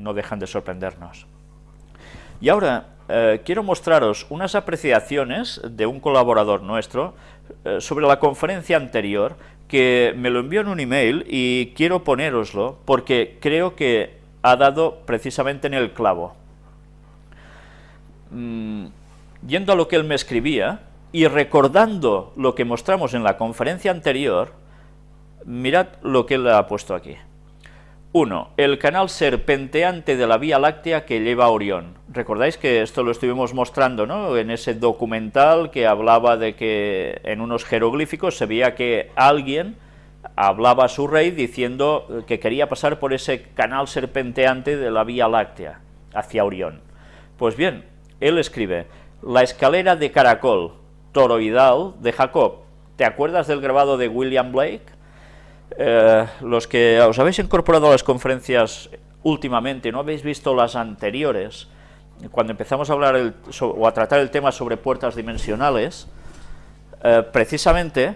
no dejan de sorprendernos. Y ahora eh, quiero mostraros unas apreciaciones de un colaborador nuestro eh, sobre la conferencia anterior, que me lo envió en un email y quiero ponéroslo porque creo que ha dado precisamente en el clavo. Mm, yendo a lo que él me escribía y recordando lo que mostramos en la conferencia anterior, mirad lo que él ha puesto aquí. 1. El canal serpenteante de la Vía Láctea que lleva a Orión. Recordáis que esto lo estuvimos mostrando ¿no? en ese documental que hablaba de que en unos jeroglíficos se veía que alguien hablaba a su rey diciendo que quería pasar por ese canal serpenteante de la Vía Láctea hacia Orión. Pues bien, él escribe, la escalera de caracol toroidal de Jacob. ¿Te acuerdas del grabado de William Blake? Eh, los que os habéis incorporado a las conferencias últimamente, no habéis visto las anteriores, cuando empezamos a hablar o a tratar el tema sobre puertas dimensionales, eh, precisamente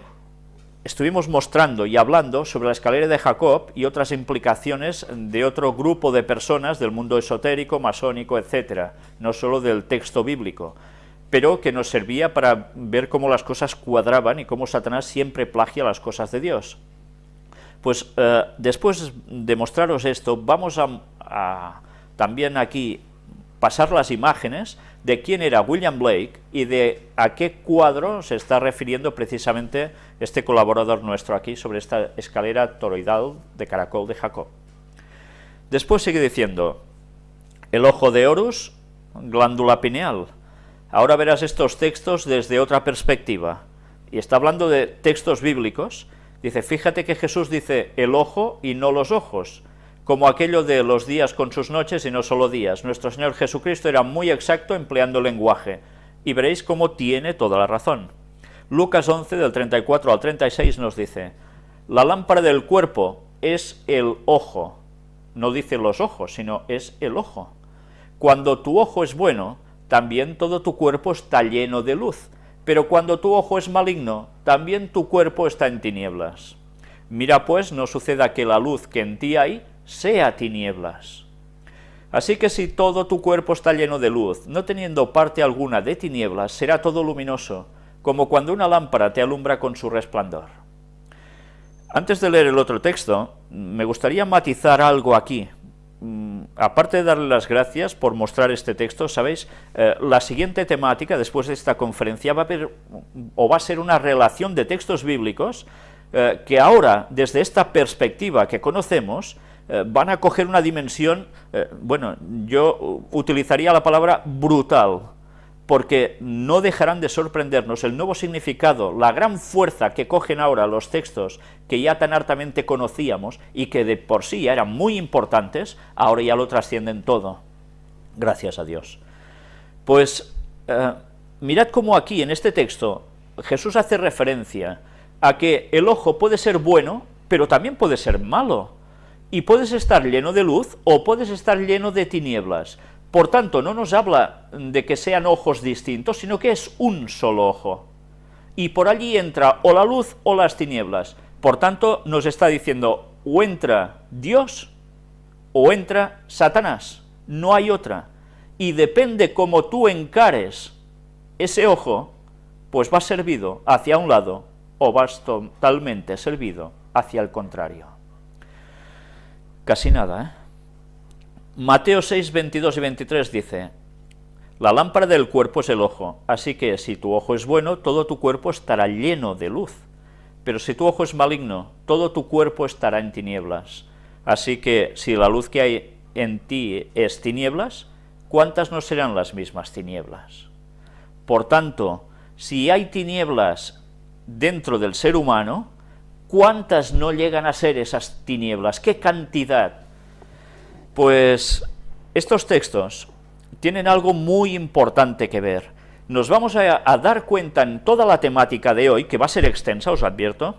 estuvimos mostrando y hablando sobre la escalera de Jacob y otras implicaciones de otro grupo de personas del mundo esotérico, masónico, etcétera, no solo del texto bíblico, pero que nos servía para ver cómo las cosas cuadraban y cómo Satanás siempre plagia las cosas de Dios. Pues eh, después de mostraros esto, vamos a, también aquí pasar las imágenes de quién era William Blake y de a qué cuadro se está refiriendo precisamente este colaborador nuestro aquí sobre esta escalera toroidal de caracol de Jacob. Después sigue diciendo, el ojo de Horus, glándula pineal. Ahora verás estos textos desde otra perspectiva. Y está hablando de textos bíblicos, Dice, fíjate que Jesús dice el ojo y no los ojos, como aquello de los días con sus noches y no solo días. Nuestro Señor Jesucristo era muy exacto empleando el lenguaje, y veréis cómo tiene toda la razón. Lucas 11, del 34 al 36 nos dice, la lámpara del cuerpo es el ojo, no dice los ojos, sino es el ojo. Cuando tu ojo es bueno, también todo tu cuerpo está lleno de luz, pero cuando tu ojo es maligno, también tu cuerpo está en tinieblas. Mira pues, no suceda que la luz que en ti hay sea tinieblas. Así que si todo tu cuerpo está lleno de luz, no teniendo parte alguna de tinieblas, será todo luminoso, como cuando una lámpara te alumbra con su resplandor. Antes de leer el otro texto, me gustaría matizar algo aquí, aparte de darle las gracias por mostrar este texto, ¿sabéis? Eh, la siguiente temática, después de esta conferencia, va a haber, o va a ser una relación de textos bíblicos eh, que ahora, desde esta perspectiva que conocemos, eh, van a coger una dimensión, bueno, yo utilizaría la palabra brutal, porque no dejarán de sorprendernos el nuevo significado, la gran fuerza que cogen ahora los textos que ya tan hartamente conocíamos y que de por sí eran muy importantes, ahora ya lo trascienden todo. Gracias a Dios. Pues eh, mirad cómo aquí, en este texto, Jesús hace referencia a que el ojo puede ser bueno, pero también puede ser malo, y puedes estar lleno de luz o puedes estar lleno de tinieblas. Por tanto, no nos habla de que sean ojos distintos, sino que es un solo ojo. Y por allí entra o la luz o las tinieblas. Por tanto, nos está diciendo, o entra Dios o entra Satanás. No hay otra. Y depende cómo tú encares ese ojo, pues vas servido hacia un lado o vas totalmente servido hacia el contrario. Casi nada, ¿eh? Mateo 6, 22 y 23 dice, La lámpara del cuerpo es el ojo, así que si tu ojo es bueno, todo tu cuerpo estará lleno de luz. Pero si tu ojo es maligno, todo tu cuerpo estará en tinieblas. Así que si la luz que hay en ti es tinieblas, ¿cuántas no serán las mismas tinieblas? Por tanto, si hay tinieblas dentro del ser humano, ¿cuántas no llegan a ser esas tinieblas? ¿Qué cantidad? Pues estos textos tienen algo muy importante que ver. Nos vamos a, dar cuenta en toda la temática de hoy, que va a ser extensa, os advierto,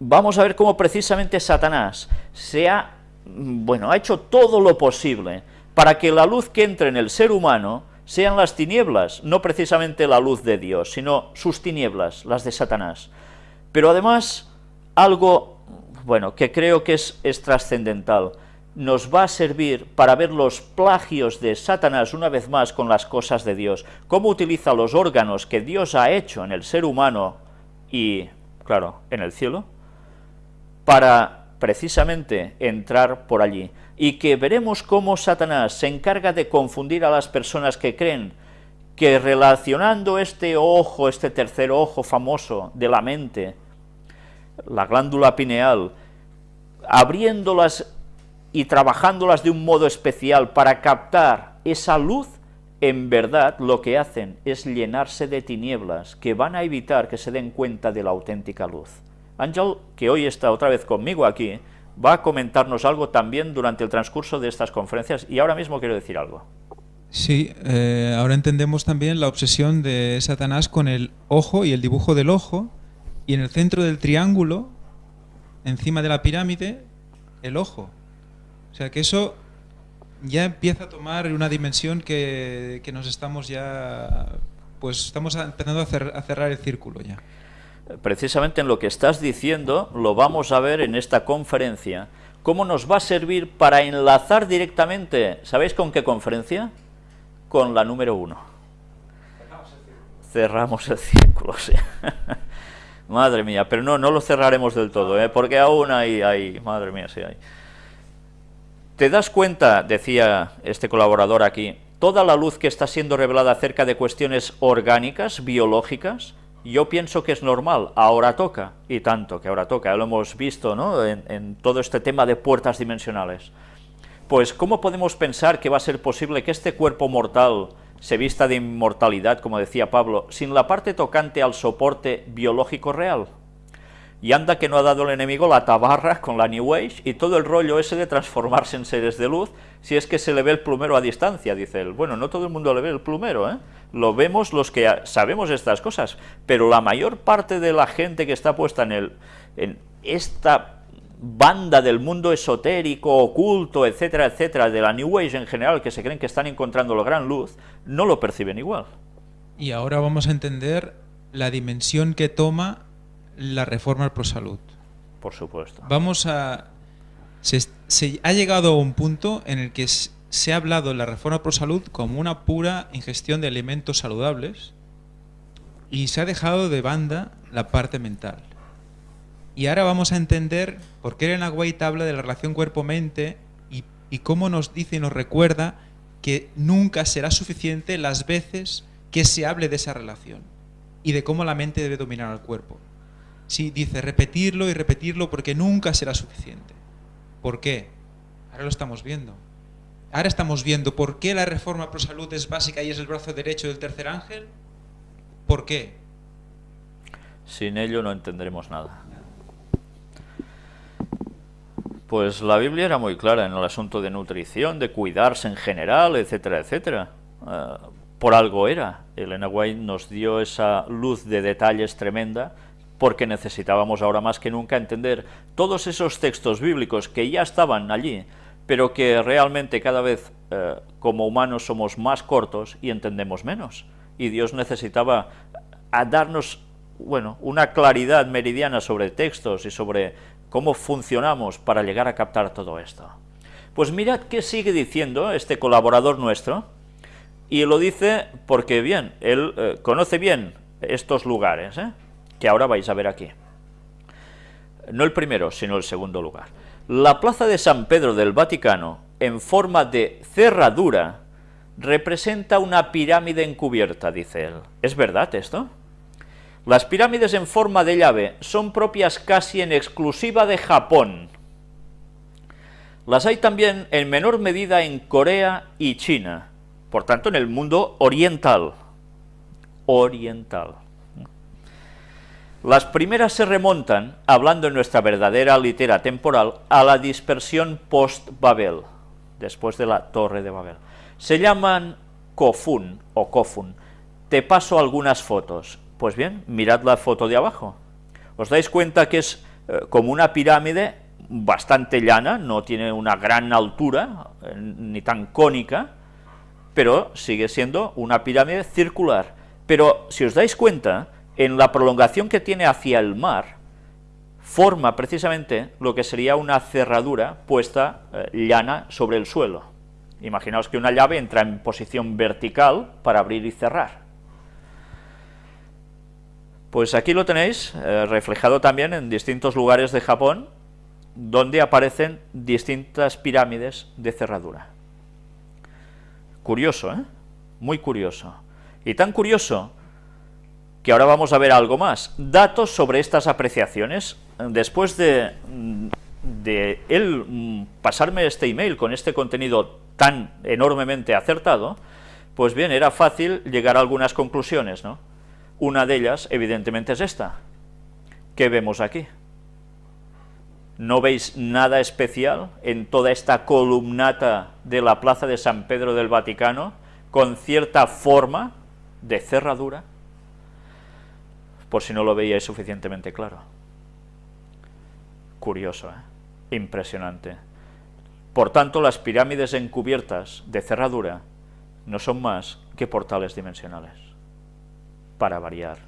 vamos a ver cómo precisamente Satanás se ha, bueno, hecho todo lo posible para que la luz que entre en el ser humano sean las tinieblas, no precisamente la luz de Dios, sino sus tinieblas, las de Satanás. Pero además, algo, bueno, que creo que es trascendental, nos va a servir para ver los plagios de Satanás una vez más con las cosas de Dios, cómo utiliza los órganos que Dios ha hecho en el ser humano y, claro, en el cielo, para precisamente entrar por allí, y que veremos cómo Satanás se encarga de confundir a las personas que creen que relacionando este ojo, este tercer ojo famoso de la mente, la glándula pineal, abriéndolas y trabajándolas de un modo especial para captar esa luz, en verdad lo que hacen es llenarse de tinieblas que van a evitar que se den cuenta de la auténtica luz. Ángel, que hoy está otra vez conmigo aquí, va a comentarnos algo también durante el transcurso de estas conferencias y ahora mismo quiero decir algo. Sí, eh, ahora entendemos también la obsesión de Satanás con el ojo y el dibujo del ojo y en el centro del triángulo, encima de la pirámide, el ojo. O sea que eso ya empieza a tomar una dimensión que, que nos estamos ya, pues estamos empezando a, a cerrar el círculo ya precisamente en lo que estás diciendo, lo vamos a ver en esta conferencia, cómo nos va a servir para enlazar directamente, ¿sabéis con qué conferencia? Con la número uno. Cerramos el círculo, sí. madre mía, pero no, no lo cerraremos del todo, ¿eh? porque aún hay, hay, madre mía, sí hay. ¿Te das cuenta, decía este colaborador aquí, toda la luz que está siendo revelada acerca de cuestiones orgánicas, biológicas, yo pienso que es normal, ahora toca, y tanto que ahora toca, lo hemos visto ¿no? en todo este tema de puertas dimensionales. Pues, ¿cómo podemos pensar que va a ser posible que este cuerpo mortal se vista de inmortalidad, como decía Pablo, sin la parte tocante al soporte biológico real? Y anda que no ha dado el enemigo la tabarra con la New Age y todo el rollo ese de transformarse en seres de luz, si es que se le ve el plumero a distancia, dice él. Bueno, no todo el mundo le ve el plumero, ¿eh? Lo vemos los que sabemos estas cosas, pero la mayor parte de la gente que está puesta en, el, en esta banda del mundo esotérico, oculto, etcétera, etcétera, de la New Age en general, que se creen que están encontrando la gran luz, no lo perciben igual. Y ahora vamos a entender la dimensión que toma la reforma pro salud. Por supuesto. Vamos a... Se, ha llegado a un punto en el que se ha hablado la reforma pro salud como una pura ingestión de alimentos saludables y se ha dejado de banda la parte mental. Y ahora vamos a entender por qué Elena White habla de la relación cuerpo-mente y, y cómo nos dice y nos recuerda que nunca será suficiente las veces que se hable de esa relación y de cómo la mente debe dominar al cuerpo. Sí, dice repetirlo y repetirlo porque nunca será suficiente. ¿Por qué? Ahora lo estamos viendo. Ahora estamos viendo por qué la reforma pro salud es básica y es el brazo derecho del tercer ángel. ¿Por qué? Sin ello no entenderemos nada. Pues la Biblia era muy clara en el asunto de nutrición, de cuidarse en general, etcétera, etcétera. Uh, por algo era. Elena White nos dio esa luz de detalles tremenda porque necesitábamos ahora más que nunca entender todos esos textos bíblicos que ya estaban allí, pero que realmente cada vez eh, como humanos somos más cortos y entendemos menos. Y Dios necesitaba a darnos bueno, una claridad meridiana sobre textos y sobre cómo funcionamos para llegar a captar todo esto. Pues mirad qué sigue diciendo este colaborador nuestro, y lo dice porque bien, él eh, conoce bien estos lugares, ¿eh? Que ahora vais a ver aquí. No el primero, sino el segundo lugar. La plaza de San Pedro del Vaticano, en forma de cerradura, representa una pirámide encubierta, dice él. ¿Es verdad esto? Las pirámides en forma de llave son propias casi en exclusiva de Japón. Las hay también en menor medida en Corea y China, por tanto en el mundo oriental. Oriental. Las primeras se remontan, hablando en nuestra verdadera litera temporal, a la dispersión post-Babel, después de la Torre de Babel. Se llaman Kofun o Kofun. Te paso algunas fotos. Pues bien, mirad la foto de abajo. Os dais cuenta que es eh, como una pirámide bastante llana, no tiene una gran altura, eh, ni tan cónica, pero sigue siendo una pirámide circular. Pero si os dais cuenta, en la prolongación que tiene hacia el mar, forma precisamente lo que sería una cerradura puesta eh, llana sobre el suelo. Imaginaos que una llave entra en posición vertical para abrir y cerrar. Pues aquí lo tenéis, eh, reflejado también en distintos lugares de Japón, donde aparecen distintas pirámides de cerradura. Curioso, ¿eh? Muy curioso. Y tan curioso que ahora vamos a ver algo más. Datos sobre estas apreciaciones. Después de, de él mm, pasarme este email con este contenido tan enormemente acertado, pues bien, era fácil llegar a algunas conclusiones, ¿no? Una de ellas, evidentemente, es esta. ¿Qué vemos aquí? ¿No veis nada especial en toda esta columnata de la plaza de San Pedro del Vaticano, con cierta forma de cerradura? Por si no lo veíais suficientemente claro. Curioso, ¿eh? Impresionante. Por tanto, las pirámides encubiertas de cerradura no son más que portales dimensionales. Para variar,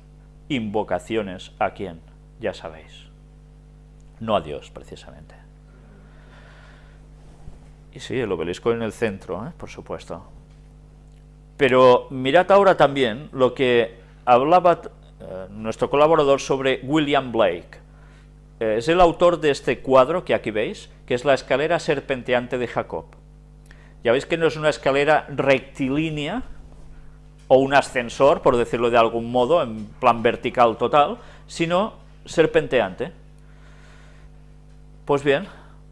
invocaciones a quién, ya sabéis. No a Dios, precisamente. Y sí, el obelisco en el centro, ¿eh? por supuesto. Pero mirad ahora también lo que hablaba eh, nuestro colaborador sobre William Blake. Eh, es el autor de este cuadro que aquí veis, que es la escalera serpenteante de Jacob. Ya veis que no es una escalera rectilínea o un ascensor, por decirlo de algún modo, en plan vertical total, sino serpenteante. Pues bien,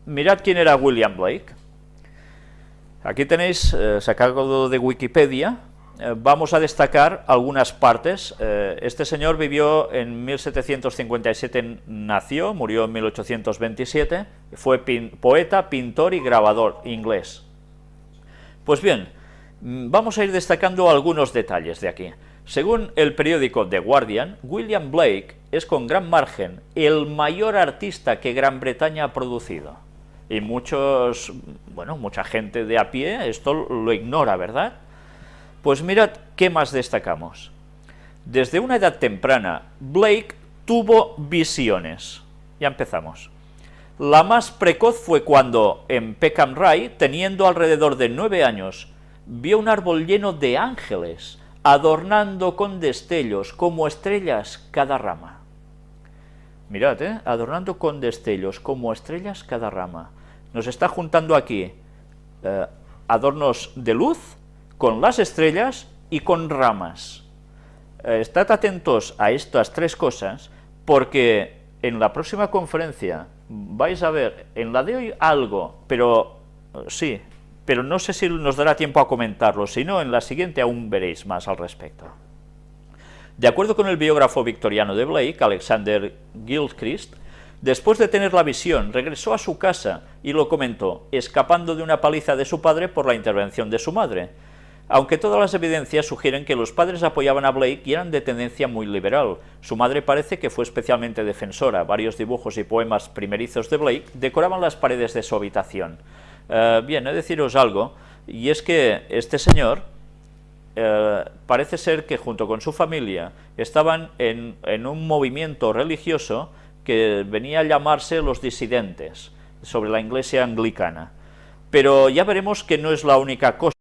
mirad quién era William Blake. Aquí tenéis, eh, sacado de Wikipedia, eh, vamos a destacar algunas partes. Eh, este señor vivió en 1757, nació, murió en 1827, fue poeta, pintor y grabador inglés. Pues bien, mm, vamos a ir destacando algunos detalles de aquí. Según el periódico The Guardian, William Blake es con gran margen el mayor artista que Gran Bretaña ha producido. Y muchos, bueno, mucha gente de a pie esto lo ignora, ¿verdad? Pues mirad qué más destacamos. Desde una edad temprana, Blake tuvo visiones. Ya empezamos. La más precoz fue cuando, en Peckham Rye, teniendo alrededor de nueve años, vio un árbol lleno de ángeles, adornando con destellos como estrellas cada rama. Mirad, ¿eh? adornando con destellos como estrellas cada rama. Nos está juntando aquí eh, adornos de luz con las estrellas y con ramas. Eh, estad atentos a estas tres cosas, porque en la próxima conferencia vais a ver, en la de hoy algo, pero eh, sí, pero no sé si nos dará tiempo a comentarlo, si no, en la siguiente aún veréis más al respecto. De acuerdo con el biógrafo victoriano de Blake, Alexander Gilchrist, después de tener la visión, regresó a su casa y lo comentó, escapando de una paliza de su padre por la intervención de su madre aunque todas las evidencias sugieren que los padres apoyaban a Blake y eran de tendencia muy liberal. Su madre parece que fue especialmente defensora. Varios dibujos y poemas primerizos de Blake decoraban las paredes de su habitación. Eh, bien, he de deciros algo, y es que este señor eh, parece ser que junto con su familia estaban en, en un movimiento religioso que venía a llamarse los disidentes, sobre la iglesia anglicana. Pero ya veremos que no es la única cosa